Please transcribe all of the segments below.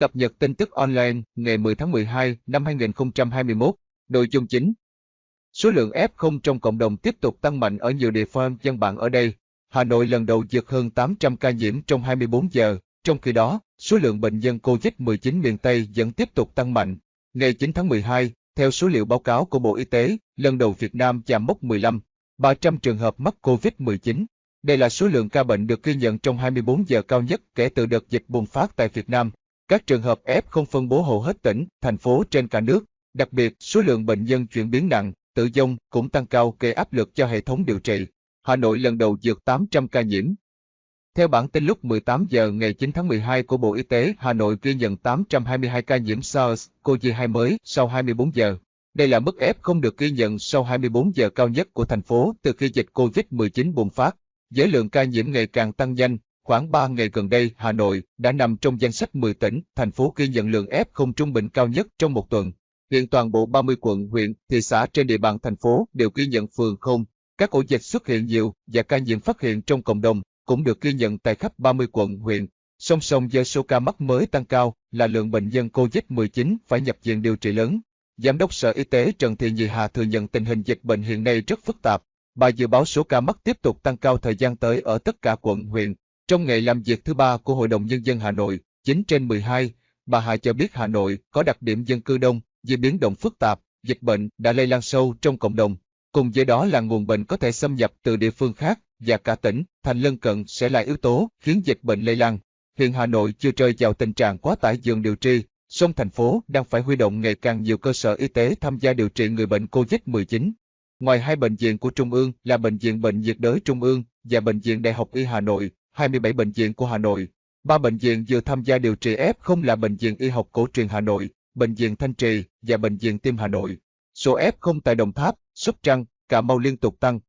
Cập nhật tin tức online ngày 10 tháng 12 năm 2021. Nội dung chính Số lượng F0 trong cộng đồng tiếp tục tăng mạnh ở nhiều địa phương dân bạn ở đây. Hà Nội lần đầu vượt hơn 800 ca nhiễm trong 24 giờ, trong khi đó, số lượng bệnh nhân COVID-19 miền Tây vẫn tiếp tục tăng mạnh. Ngày 9 tháng 12, theo số liệu báo cáo của Bộ Y tế, lần đầu Việt Nam chạm mốc 15, 300 trường hợp mắc COVID-19. Đây là số lượng ca bệnh được ghi nhận trong 24 giờ cao nhất kể từ đợt dịch bùng phát tại Việt Nam. Các trường hợp F không phân bố hầu hết tỉnh, thành phố trên cả nước. Đặc biệt, số lượng bệnh nhân chuyển biến nặng, tử vong cũng tăng cao gây áp lực cho hệ thống điều trị. Hà Nội lần đầu vượt 800 ca nhiễm. Theo bản tin lúc 18 giờ ngày 9 tháng 12 của Bộ Y tế, Hà Nội ghi nhận 822 ca nhiễm SARS-CoV-2 mới sau 24 giờ. Đây là mức F không được ghi nhận sau 24 giờ cao nhất của thành phố từ khi dịch COVID-19 bùng phát. Giới lượng ca nhiễm ngày càng tăng nhanh, khoảng 3 ngày gần đây Hà Nội đã nằm trong danh sách 10 tỉnh, thành phố ghi nhận lượng F không trung bình cao nhất trong một tuần. Hiện toàn bộ 30 quận, huyện, thị xã trên địa bàn thành phố đều ghi nhận phường không. Các ổ dịch xuất hiện nhiều và ca nhiễm phát hiện trong cộng đồng cũng được ghi nhận tại khắp 30 quận, huyện. Song song với số ca mắc mới tăng cao là lượng bệnh nhân COVID-19 phải nhập viện điều trị lớn. Giám đốc Sở Y tế Trần Thị Nhị Hà thừa nhận tình hình dịch bệnh hiện nay rất phức tạp. Bà dự báo số ca mắc tiếp tục tăng cao thời gian tới ở tất cả quận, huyện. Trong ngày làm việc thứ ba của Hội đồng Nhân dân Hà Nội, 9 trên 12, bà Hà cho biết Hà Nội có đặc điểm dân cư đông, di biến động phức tạp, dịch bệnh đã lây lan sâu trong cộng đồng. Cùng với đó là nguồn bệnh có thể xâm nhập từ địa phương khác và cả tỉnh, thành lân cận sẽ là yếu tố khiến dịch bệnh lây lan. Hiện Hà Nội chưa rơi vào tình trạng quá tải giường điều trị, song thành phố đang phải huy động ngày càng nhiều cơ sở y tế tham gia điều trị người bệnh COVID-19. Ngoài hai bệnh viện của Trung ương là Bệnh viện Bệnh nhiệt đới Trung ương và Bệnh viện Đại học Y Hà Nội, 27 bệnh viện của Hà Nội. Ba bệnh viện vừa tham gia điều trị F không là Bệnh viện Y học cổ truyền Hà Nội, Bệnh viện Thanh Trì và Bệnh viện Tim Hà Nội. Số F không tại Đồng Tháp, Sóc Trăng, Cà Mau liên tục tăng.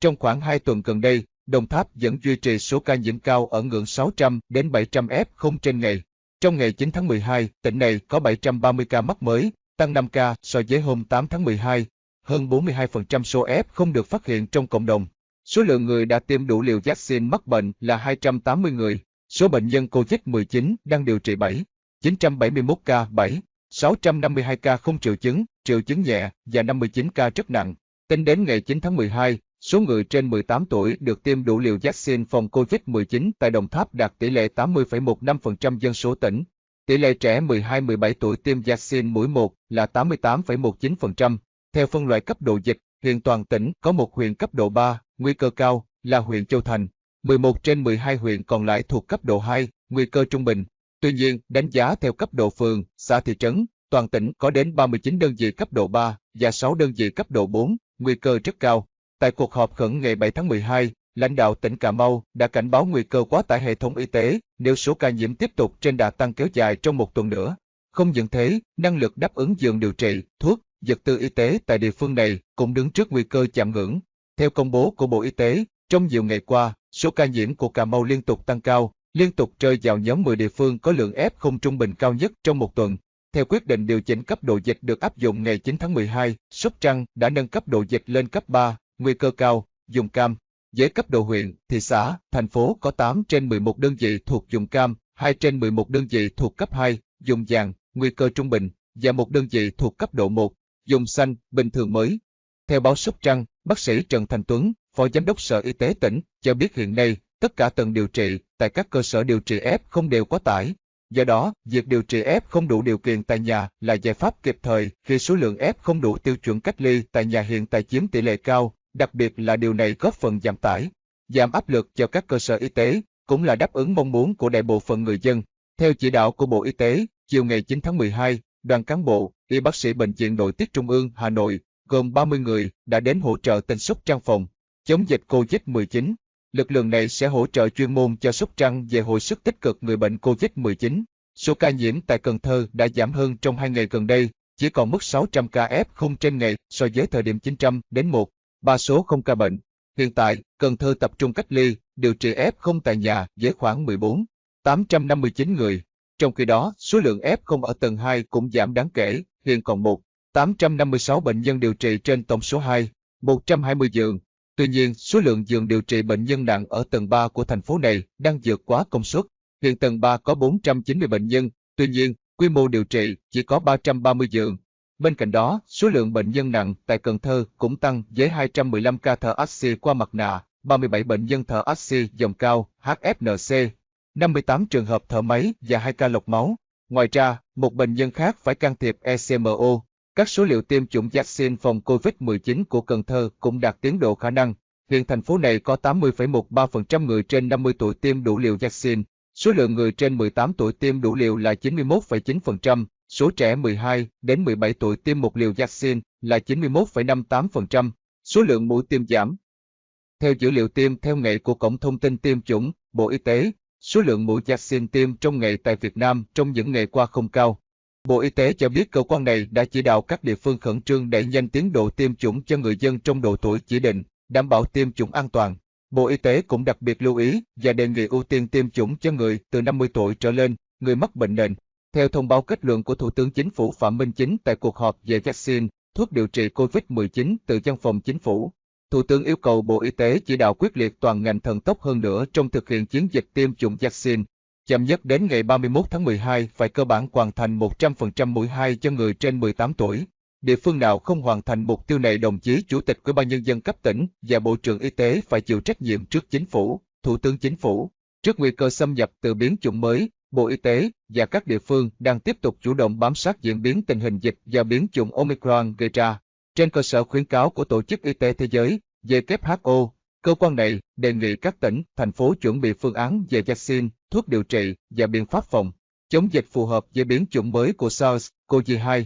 Trong khoảng 2 tuần gần đây, Đồng Tháp vẫn duy trì số ca nhiễm cao ở ngưỡng 600 đến 700 F không trên ngày. Trong ngày 9 tháng 12, tỉnh này có 730 ca mắc mới, tăng 5 ca so với hôm 8 tháng 12. Hơn 42% số F không được phát hiện trong cộng đồng. Số lượng người đã tiêm đủ liều vaccine mắc bệnh là 280 người. Số bệnh nhân COVID-19 đang điều trị 7, 971 ca 7, 652 ca không triệu chứng, triệu chứng nhẹ và 59 ca rất nặng. Tính đến ngày 9 tháng 12, số người trên 18 tuổi được tiêm đủ liều vaccine phòng COVID-19 tại Đồng Tháp đạt tỷ lệ 80,15% dân số tỉnh. Tỷ lệ trẻ 12-17 tuổi tiêm vaccine mũi 1 là 88,19%. Theo phân loại cấp độ dịch, hiện toàn tỉnh có một huyện cấp độ 3, nguy cơ cao, là huyện Châu Thành. 11 trên 12 huyện còn lại thuộc cấp độ 2, nguy cơ trung bình. Tuy nhiên, đánh giá theo cấp độ phường, xã thị trấn, toàn tỉnh có đến 39 đơn vị cấp độ 3 và 6 đơn vị cấp độ 4, nguy cơ rất cao. Tại cuộc họp khẩn ngày 7 tháng 12, lãnh đạo tỉnh Cà Mau đã cảnh báo nguy cơ quá tải hệ thống y tế nếu số ca nhiễm tiếp tục trên đà tăng kéo dài trong một tuần nữa. Không những thế, năng lực đáp ứng giường điều trị, thuốc, vật tư y tế tại địa phương này cũng đứng trước nguy cơ chạm ngưỡng. Theo công bố của Bộ Y tế, trong nhiều ngày qua, số ca nhiễm của Cà Mau liên tục tăng cao, liên tục rơi vào nhóm 10 địa phương có lượng F không trung bình cao nhất trong một tuần. Theo quyết định điều chỉnh cấp độ dịch được áp dụng ngày 9 tháng 12, Sóc Trăng đã nâng cấp độ dịch lên cấp 3, nguy cơ cao, dùng cam. Với cấp độ huyện, thị xã, thành phố có 8 trên 11 đơn vị thuộc dùng cam, 2 trên 11 đơn vị thuộc cấp 2, dùng vàng, nguy cơ trung bình, và một đơn vị thuộc cấp độ 1, dùng xanh, bình thường mới. Theo báo Sóc Trăng, bác sĩ Trần Thành Tuấn, Phó Giám đốc Sở Y tế tỉnh, cho biết hiện nay, tất cả tầng điều trị tại các cơ sở điều trị F không đều quá tải. Do đó, việc điều trị F không đủ điều kiện tại nhà là giải pháp kịp thời khi số lượng F không đủ tiêu chuẩn cách ly tại nhà hiện tại chiếm tỷ lệ cao, đặc biệt là điều này góp phần giảm tải, giảm áp lực cho các cơ sở y tế, cũng là đáp ứng mong muốn của đại bộ phận người dân. Theo chỉ đạo của Bộ Y tế, chiều ngày 9 tháng 12, đoàn cán bộ, y bác sĩ Bệnh viện Nội tiết Trung ương Hà Nội, gồm 30 người, đã đến hỗ trợ tỉnh Sóc Trăng phòng chống dịch COVID-19. Lực lượng này sẽ hỗ trợ chuyên môn cho Sóc Trăng về hồi sức tích cực người bệnh COVID-19. Số ca nhiễm tại Cần Thơ đã giảm hơn trong hai ngày gần đây, chỉ còn mức 600 ca F0 trên ngày so với thời điểm 900 đến 1, ba số không ca bệnh. Hiện tại, Cần Thơ tập trung cách ly, điều trị F0 tại nhà với khoảng 14, 859 người. Trong khi đó, số lượng F0 ở tầng 2 cũng giảm đáng kể, hiện còn 1, 856 bệnh nhân điều trị trên tổng số 2, 120 giường. Tuy nhiên, số lượng giường điều trị bệnh nhân nặng ở tầng 3 của thành phố này đang vượt quá công suất. Hiện tầng 3 có 490 bệnh nhân, Tuy nhiên, quy mô điều trị chỉ có 330 giường. Bên cạnh đó, số lượng bệnh nhân nặng tại Cần Thơ cũng tăng với 215 ca thở oxy qua mặt nạ, 37 bệnh nhân thở oxy dòng cao HFNC, 58 trường hợp thở máy và 2 ca lọc máu. Ngoài ra, một bệnh nhân khác phải can thiệp ECMO. Các số liệu tiêm chủng vaccine phòng COVID-19 của Cần Thơ cũng đạt tiến độ khả năng. Hiện thành phố này có 80,13% người trên 50 tuổi tiêm đủ liều vaccine, số lượng người trên 18 tuổi tiêm đủ liều là 91,9%, số trẻ 12 đến 17 tuổi tiêm một liều vaccine là 91,58%, số lượng mũi tiêm giảm. Theo dữ liệu tiêm theo ngày của Cổng Thông tin Tiêm chủng, Bộ Y tế, số lượng mũi vaccine tiêm trong ngày tại Việt Nam trong những ngày qua không cao. Bộ Y tế cho biết cơ quan này đã chỉ đạo các địa phương khẩn trương đẩy nhanh tiến độ tiêm chủng cho người dân trong độ tuổi chỉ định, đảm bảo tiêm chủng an toàn. Bộ Y tế cũng đặc biệt lưu ý và đề nghị ưu tiên tiêm chủng cho người từ 50 tuổi trở lên, người mắc bệnh nền. Theo thông báo kết luận của Thủ tướng Chính phủ Phạm Minh Chính tại cuộc họp về vaccine, thuốc điều trị COVID-19 từ văn phòng chính phủ, Thủ tướng yêu cầu Bộ Y tế chỉ đạo quyết liệt toàn ngành thần tốc hơn nữa trong thực hiện chiến dịch tiêm chủng vaccine. Chậm nhất đến ngày 31 tháng 12 phải cơ bản hoàn thành 100% mũi 2 cho người trên 18 tuổi. Địa phương nào không hoàn thành mục tiêu này đồng chí Chủ tịch Ủy ban Nhân dân cấp tỉnh và Bộ trưởng Y tế phải chịu trách nhiệm trước Chính phủ, Thủ tướng Chính phủ. Trước nguy cơ xâm nhập từ biến chủng mới, Bộ Y tế và các địa phương đang tiếp tục chủ động bám sát diễn biến tình hình dịch do biến chủng Omicron gây ra. Trên cơ sở khuyến cáo của Tổ chức Y tế Thế giới, WHO, cơ quan này đề nghị các tỉnh, thành phố chuẩn bị phương án về vaccine, thuốc điều trị và biện pháp phòng chống dịch phù hợp với biến chủng mới của SARS-CoV-2.